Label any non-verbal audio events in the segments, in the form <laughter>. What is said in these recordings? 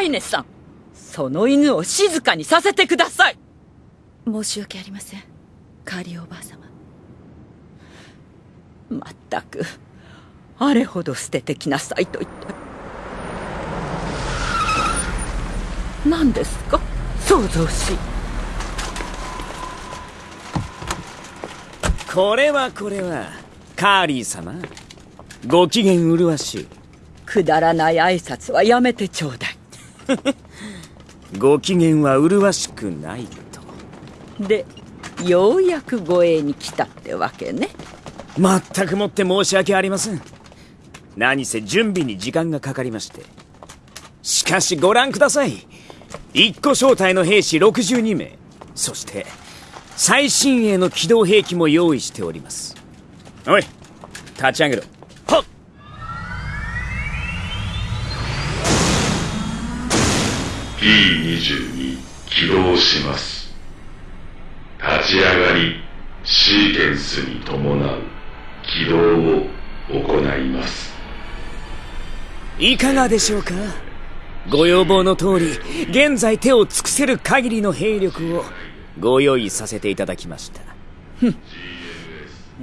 アイネさんその犬を静かにさせてください。申し訳ありません。カーリーおばあ様。まったくあれほど捨ててきなさいと言って。何ですか？創造し。これはこれは。カーリー様ご機嫌麗しい。くだらない挨拶はやめてちょうだい <laughs> ご機嫌は麗しくないと。でようやく護衛に来たってわけね。まったくもって申し訳ありません。何せ準備に時間がかかりまして。しかしご覧ください。一個正体の兵士62名。そして最新鋭の機動兵器も用意しております。おい立ち上げろ P22 起動します。立ち上がりシーケンスに伴う起動を行います。いかがでしょうか？ご要望の通り現在手を尽くせる限りの兵力をご用意させていただきました。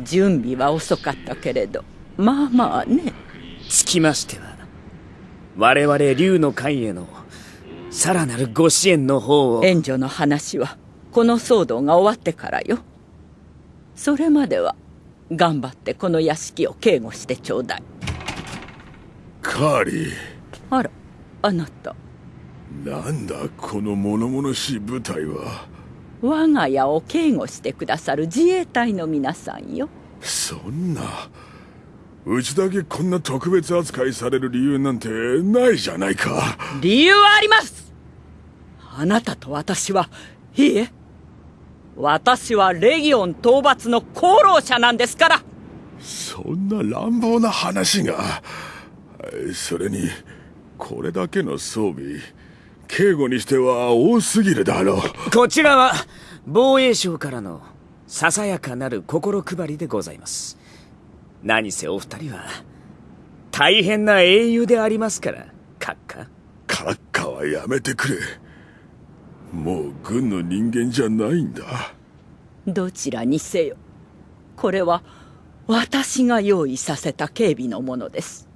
準備は遅かったけれどまあまあね。つきましては我々竜の会へのさらなるご支援の方を。援助の話はこの騒動が終わってからよ。それまでは頑張ってこの屋敷を警護してちょうだい。カーリーあらあなた。なんだこの物々しい部隊は。我が家を警護してくださる自衛隊の皆さんよ。そんな。うちだけこんな特別扱いされる理由なんてないじゃないか。理由はありますあなたと私は。いいえ。私はレギオン討伐の功労者なんですから。そんな乱暴な話が。それにこれだけの装備警護にしては多すぎるだろう。こちらは防衛省からのささやかなる心配りでございます。何せお二人は大変な英雄でありますから。閣下閣下はやめてくれもう軍の人間じゃないんだ。どちらにせよこれは私が用意させた警備のものです。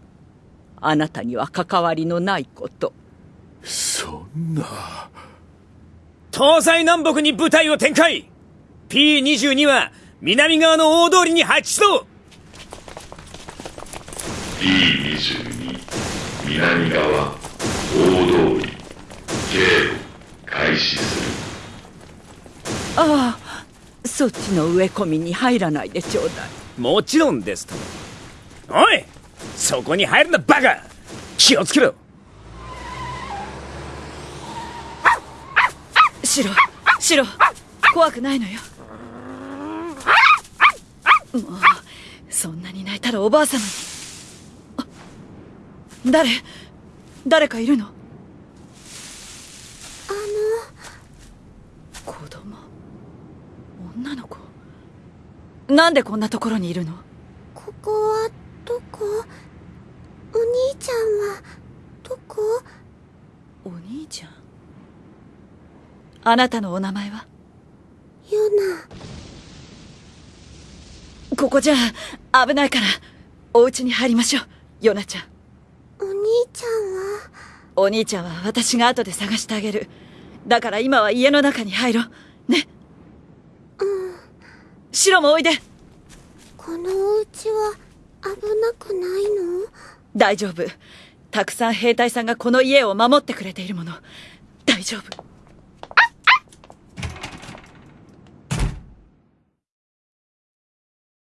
あなたには関わりのないこと。そんな。東西南北に部隊を展開。P22 は南側の大通りに配置しろ P22 南側大通り警護開始するああそっちの植え込みに入らないでちょうだい。もちろんですと。おいそこに入るなバカ。気をつけろ。シロシロ怖くないのよ。もうそんなに泣いたらおばあ様に。誰誰かいるの？なんでこんなところにいるの？ここはどこ？お兄ちゃんはどこ？お兄ちゃん？あなたのお名前は？ヨナ。ここじゃ危ないからお家に入りましょうヨナちゃん。お兄ちゃんは？お兄ちゃんは私が後で探してあげる。だから今は家の中に入ろうシロもおいで。このお家は危なくないの？大丈夫。たくさん兵隊さんがこの家を守ってくれているもの。大丈夫